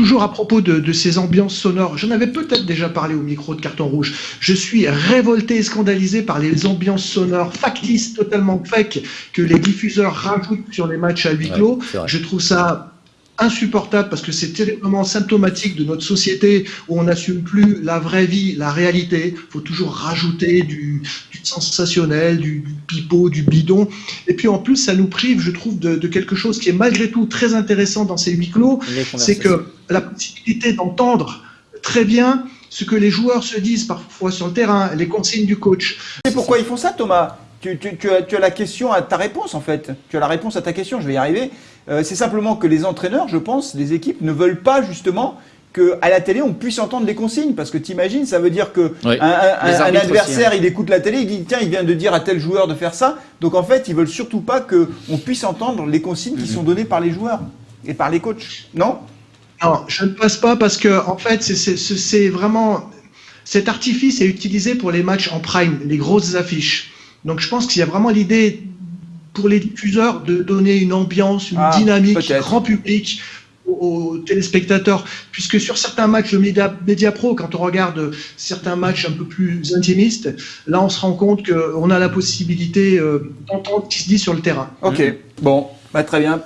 toujours à propos de, ces ambiances sonores, j'en avais peut-être déjà parlé au micro de Carton Rouge. Je suis révolté et scandalisé par les ambiances sonores factices, totalement fake, que les diffuseurs rajoutent sur les matchs à huis clos. je trouve ça insupportable parce que c'est terriblement symptomatique de notre société où on n'assume plus la vraie vie, la réalité. Il faut toujours rajouter du, sensationnel, du, du, pipeau, du bidon. Et puis en plus, ça nous prive, je trouve, de, quelque chose qui est malgré tout très intéressant dans ces huis clos, c'est que la possibilité d'entendre très bien ce que les joueurs se disent parfois sur le terrain, les consignes du coach. C'est pourquoi ils font ça, Thomas? Tu, as, la question à ta réponse en fait. Tu as la réponse à ta question, je vais y arriver. Euh, c'est simplement que les entraîneurs, je pense, les équipes ne veulent pas justement qu'à la télé on puisse entendre les consignes parce que t'imagines ça veut dire que un, adversaire hein. il écoute la télé il dit tiens il vient de dire à tel joueur de faire ça donc en fait ils veulent surtout pas que on puisse entendre les consignes qui sont données par les joueurs et par les coachs non? Non je ne pense pas parce que en fait c'est vraiment cet artifice est utilisé pour les matchs en prime les grosses affiches donc je pense qu'il y a vraiment l'idée pour les diffuseurs de donner une ambiance, une ah, dynamique grand public aux, téléspectateurs, puisque sur certains matchs de Media, Pro, quand on regarde certains matchs un peu plus intimistes, là on se rend compte qu'on a la possibilité euh, d'entendre ce qui se dit sur le terrain. Ok, bon, bah, très bien.